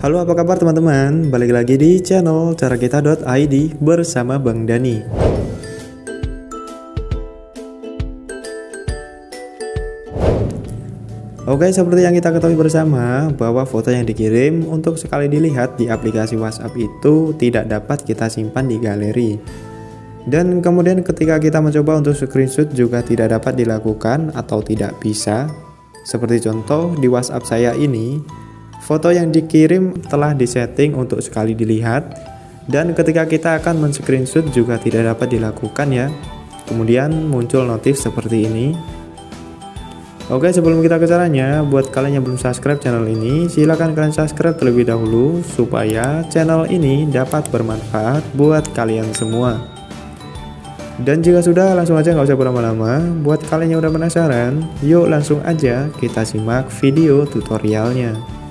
Halo apa kabar teman-teman, balik lagi di channel carakita.id bersama Bang Dani. Oke seperti yang kita ketahui bersama bahwa foto yang dikirim untuk sekali dilihat di aplikasi WhatsApp itu tidak dapat kita simpan di galeri. Dan kemudian ketika kita mencoba untuk screenshot juga tidak dapat dilakukan atau tidak bisa. Seperti contoh di WhatsApp saya ini Foto yang dikirim telah disetting untuk sekali dilihat dan ketika kita akan men-screenshot juga tidak dapat dilakukan ya. Kemudian muncul notif seperti ini. Oke sebelum kita ke caranya, buat kalian yang belum subscribe channel ini, silahkan kalian subscribe terlebih dahulu supaya channel ini dapat bermanfaat buat kalian semua. Dan jika sudah langsung aja nggak usah berlama-lama, buat kalian yang udah penasaran, yuk langsung aja kita simak video tutorialnya.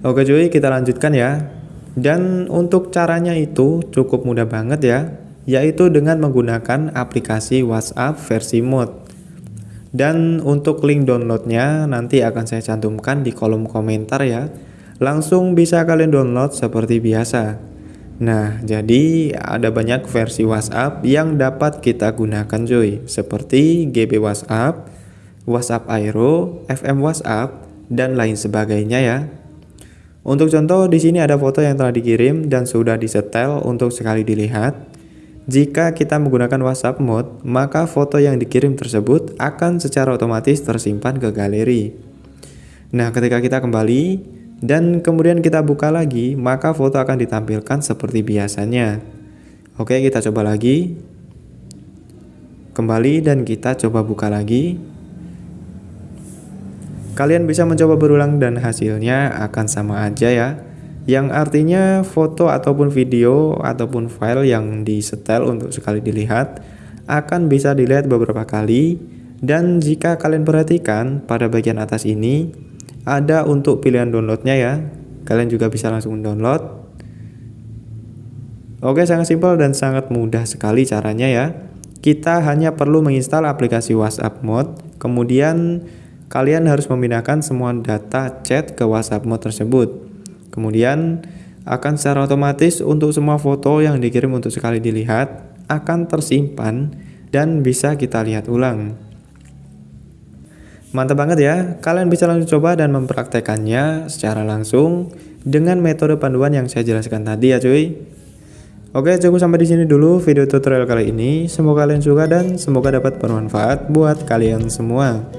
Oke cuy, kita lanjutkan ya. Dan untuk caranya itu cukup mudah banget ya, yaitu dengan menggunakan aplikasi WhatsApp versi mod. Dan untuk link downloadnya nanti akan saya cantumkan di kolom komentar ya. Langsung bisa kalian download seperti biasa. Nah, jadi ada banyak versi WhatsApp yang dapat kita gunakan cuy, seperti GB WhatsApp, WhatsApp Aero, FM WhatsApp, dan lain sebagainya ya. Untuk contoh, di sini ada foto yang telah dikirim dan sudah disetel untuk sekali dilihat. Jika kita menggunakan WhatsApp mode, maka foto yang dikirim tersebut akan secara otomatis tersimpan ke galeri. Nah, ketika kita kembali dan kemudian kita buka lagi, maka foto akan ditampilkan seperti biasanya. Oke, kita coba lagi. Kembali dan kita coba buka lagi. Kalian bisa mencoba berulang dan hasilnya akan sama aja ya. Yang artinya foto ataupun video ataupun file yang disetel untuk sekali dilihat akan bisa dilihat beberapa kali dan jika kalian perhatikan pada bagian atas ini ada untuk pilihan downloadnya ya. Kalian juga bisa langsung download. Oke, sangat simpel dan sangat mudah sekali caranya ya. Kita hanya perlu menginstal aplikasi WhatsApp Mode, kemudian kalian harus memindahkan semua data chat ke WhatsApp mode tersebut. Kemudian akan secara otomatis untuk semua foto yang dikirim untuk sekali dilihat akan tersimpan dan bisa kita lihat ulang. Mantap banget ya, kalian bisa langsung coba dan mempraktekannya secara langsung dengan metode panduan yang saya jelaskan tadi ya cuy. Oke cukup sampai di sini dulu video tutorial kali ini. Semoga kalian suka dan semoga dapat bermanfaat buat kalian semua.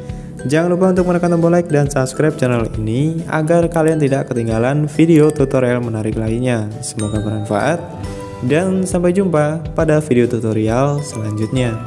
Jangan lupa untuk menekan tombol like dan subscribe channel ini agar kalian tidak ketinggalan video tutorial menarik lainnya. Semoga bermanfaat dan sampai jumpa pada video tutorial selanjutnya.